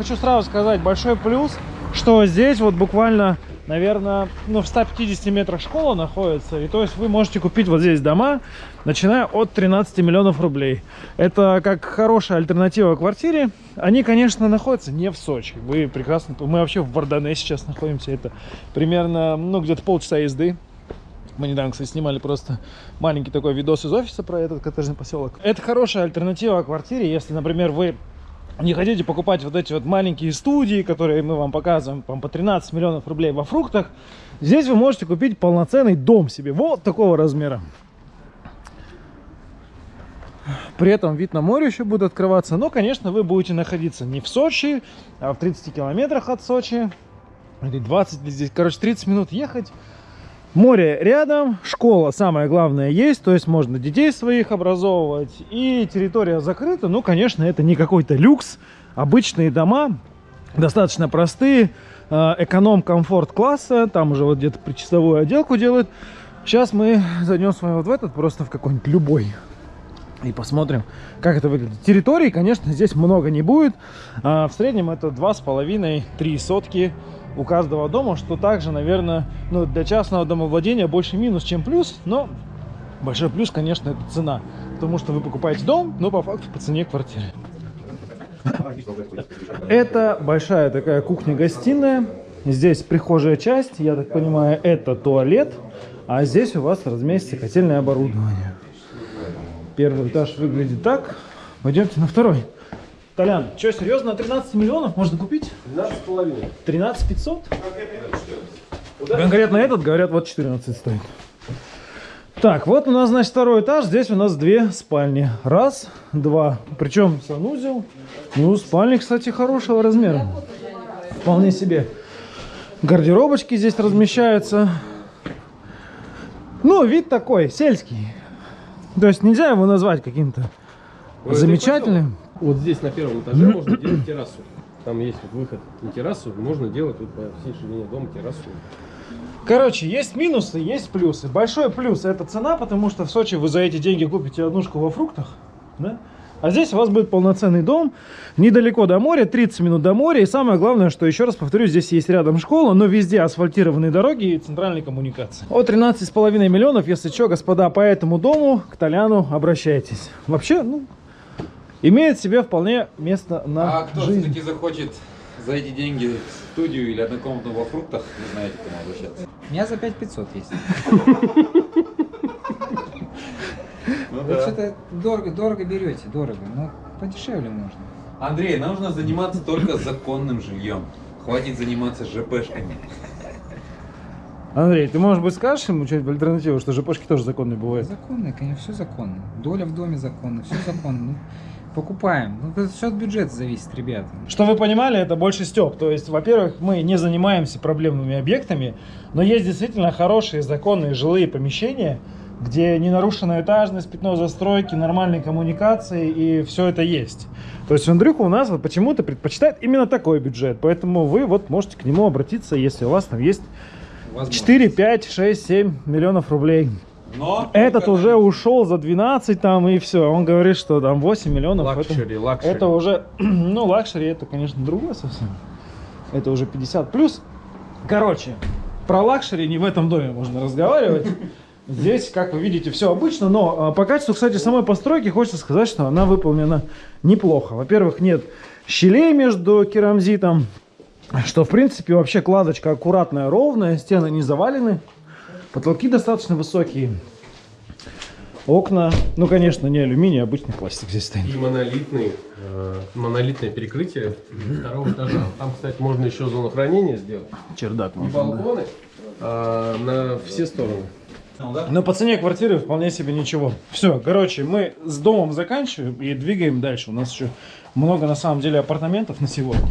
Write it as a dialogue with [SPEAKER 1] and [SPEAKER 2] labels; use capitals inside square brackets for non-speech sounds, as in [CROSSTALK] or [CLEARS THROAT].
[SPEAKER 1] Хочу сразу сказать большой плюс, что здесь вот буквально, наверное, ну, в 150 метрах школа находится. И то есть вы можете купить вот здесь дома, начиная от 13 миллионов рублей. Это как хорошая альтернатива квартире. Они, конечно, находятся не в Сочи. Вы прекрасно... Мы вообще в Вардане сейчас находимся. Это примерно, ну, где-то полчаса езды. Мы недавно, кстати, снимали просто маленький такой видос из офиса про этот коттеджный поселок. Это хорошая альтернатива квартире, если, например, вы не хотите покупать вот эти вот маленькие студии, которые мы вам показываем там, по 13 миллионов рублей во фруктах, здесь вы можете купить полноценный дом себе вот такого размера. При этом вид на море еще будет открываться. Но, конечно, вы будете находиться не в Сочи, а в 30 километрах от Сочи. Или 20, здесь, короче, 30 минут ехать. Море рядом, школа, самое главное, есть, то есть можно детей своих образовывать. И территория закрыта, ну, конечно, это не какой-то люкс. Обычные дома, достаточно простые, э, эконом-комфорт класса, там уже вот где-то причасовую отделку делают. Сейчас мы зайдем с вами вот в этот, просто в какой-нибудь любой. И посмотрим, как это выглядит. Территории, конечно, здесь много не будет. А в среднем это 2,5-3 сотки у каждого дома, что также, наверное, ну, для частного домовладения больше минус, чем плюс, но большой плюс, конечно, это цена, потому что вы покупаете дом, но по факту по цене квартиры. Это большая такая кухня-гостиная, здесь прихожая часть, я так понимаю, это туалет, а здесь у вас разместится котельное оборудование. Первый этаж выглядит так, пойдемте на второй. Толян, что, серьезно, на 13 миллионов можно купить?
[SPEAKER 2] 12,5.
[SPEAKER 1] 13 500? Конкретно этот, говорят, вот 14 стоит. Так, вот у нас, значит, второй этаж. Здесь у нас две спальни. Раз, два. Причем санузел. Ну, спальни, кстати, хорошего размера. Вполне себе. Гардеробочки здесь размещаются. Ну, вид такой, сельский. То есть нельзя его назвать каким-то
[SPEAKER 2] Ой,
[SPEAKER 1] замечательным.
[SPEAKER 2] Вот здесь на первом этаже можно делать террасу. Там есть вот выход на террасу, можно делать вот по всей ширине дома террасу.
[SPEAKER 1] Короче, есть минусы, есть плюсы. Большой плюс это цена, потому что в Сочи вы за эти деньги купите однушку во фруктах. Да? А здесь у вас будет полноценный дом, недалеко до моря, 30 минут до моря. И самое главное, что, еще раз повторю, здесь есть рядом школа, но везде асфальтированные дороги и центральные коммуникации. От 13,5 миллионов, если что, господа, по этому дому к Толяну обращайтесь. Вообще, ну, имеет себе вполне место на
[SPEAKER 3] А кто все-таки захочет за эти деньги студию или однокомнатную во фруктах, вы знаете, к кому обращаться.
[SPEAKER 4] У меня за 5500 есть. [LAUGHS]
[SPEAKER 3] Ну
[SPEAKER 4] Вы что-то дорого, дорого берете, дорого. Ну, подешевле можно.
[SPEAKER 3] Андрей, нам нужно заниматься только законным жильем. Хватит заниматься ЖПшками.
[SPEAKER 1] Андрей, ты, может быть, скажешь ему что-нибудь альтернативу, что ЖПшки тоже законные бывают?
[SPEAKER 4] Законно, конечно, все законно. Доля в доме законно, все законно. Покупаем. Ну, это все от бюджета зависит, ребята.
[SPEAKER 1] Что вы понимали, это больше степ. То есть, во-первых, мы не занимаемся проблемными объектами, но есть действительно хорошие законные жилые помещения, где не нарушена этажность, пятно застройки, нормальные коммуникации и все это есть. То есть Андрюха у нас вот почему-то предпочитает именно такой бюджет, поэтому вы вот можете к нему обратиться, если у вас там есть 4, 5, 6, 7 миллионов рублей.
[SPEAKER 3] Но
[SPEAKER 1] Этот
[SPEAKER 3] только
[SPEAKER 1] уже ушел за 12 там и все. Он говорит, что там 8 миллионов. это-
[SPEAKER 2] Luxury, luxury.
[SPEAKER 1] это уже, [CLEARS THROAT] ну, luxury, это, конечно, другое совсем. Это уже 50 плюс. Короче, про luxury не в этом доме можно разговаривать. [LAUGHS] Здесь, как вы видите, все обычно, но а, по качеству, кстати, самой постройки хочется сказать, что она выполнена неплохо. Во-первых, нет щелей между керамзитом, что, в принципе, вообще кладочка аккуратная, ровная, стены не завалены, потолки достаточно высокие. Окна, ну, конечно, не алюминий, а обычный пластик здесь стоит.
[SPEAKER 2] И монолитный, э, монолитное перекрытие второго этажа. Там, кстати, можно еще зону хранения сделать.
[SPEAKER 1] Чердак.
[SPEAKER 2] И
[SPEAKER 1] можно, да.
[SPEAKER 2] балконы э, на все стороны.
[SPEAKER 1] Но по цене квартиры вполне себе ничего. Все, короче, мы с домом заканчиваем и двигаем дальше. У нас еще много, на самом деле, апартаментов на сегодня.